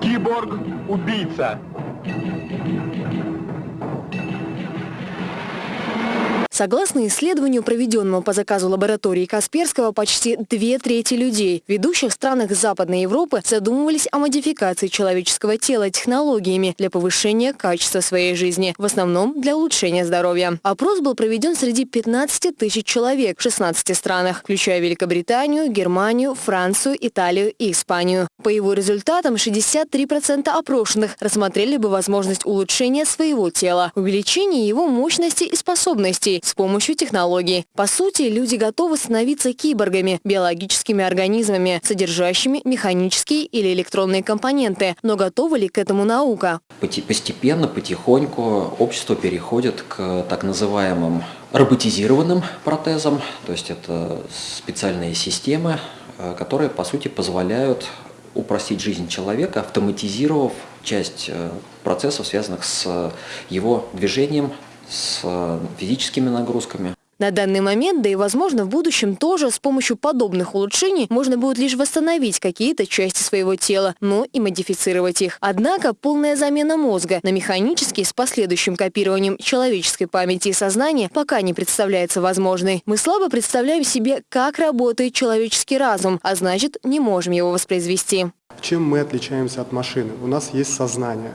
Киборг-убийца. Согласно исследованию, проведенному по заказу лаборатории Касперского, почти две трети людей в ведущих странах Западной Европы задумывались о модификации человеческого тела технологиями для повышения качества своей жизни, в основном для улучшения здоровья. Опрос был проведен среди 15 тысяч человек в 16 странах, включая Великобританию, Германию, Францию, Италию и Испанию. По его результатам 63% опрошенных рассмотрели бы возможность улучшения своего тела, увеличения его мощности и способностей, с помощью технологий. По сути, люди готовы становиться киборгами, биологическими организмами, содержащими механические или электронные компоненты. Но готова ли к этому наука? Постепенно, потихоньку общество переходит к так называемым роботизированным протезам, то есть это специальные системы, э, которые, по сути, позволяют упростить жизнь человека, автоматизировав часть э, процессов, связанных с его движением, с э, физическими нагрузками. На данный момент, да и возможно в будущем тоже, с помощью подобных улучшений можно будет лишь восстановить какие-то части своего тела, но и модифицировать их. Однако полная замена мозга на механический с последующим копированием человеческой памяти и сознания пока не представляется возможной. Мы слабо представляем себе, как работает человеческий разум, а значит не можем его воспроизвести. Чем мы отличаемся от машины? У нас есть сознание.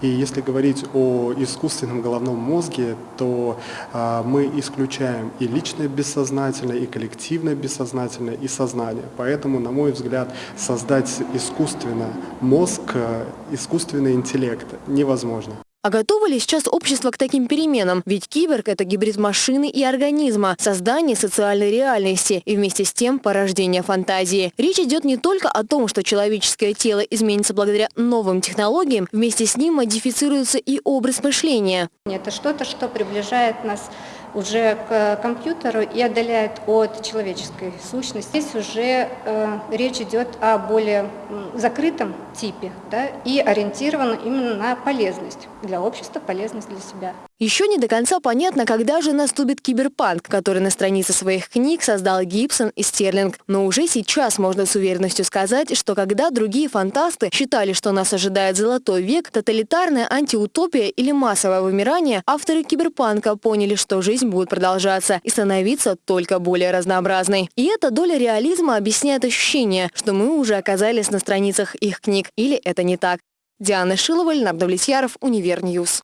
И если говорить о искусственном головном мозге, то а, мы исключаем и личное бессознательное, и коллективное бессознательное, и сознание. Поэтому, на мой взгляд, создать искусственно мозг, э, искусственный интеллект невозможно. А готово ли сейчас общество к таким переменам? Ведь киборг – это гибрид машины и организма, создание социальной реальности и вместе с тем порождение фантазии. Речь идет не только о том, что человеческое тело изменится благодаря новым технологиям, вместе с ним модифицируется и образ мышления. Это что-то, что приближает нас уже к компьютеру и отдаляет от человеческой сущности. Здесь уже э, речь идет о более закрытом типе да, и ориентирован именно на полезность для общества, полезность для себя. Еще не до конца понятно, когда же наступит киберпанк, который на странице своих книг создал Гибсон и Стерлинг. Но уже сейчас можно с уверенностью сказать, что когда другие фантасты считали, что нас ожидает золотой век, тоталитарная антиутопия или массовое вымирание, авторы киберпанка поняли, что жизнь будет продолжаться и становиться только более разнообразной. И эта доля реализма объясняет ощущение, что мы уже оказались на страницах их книг. Или это не так? Диана Шилова, Леонард Влетьяров, Univer News.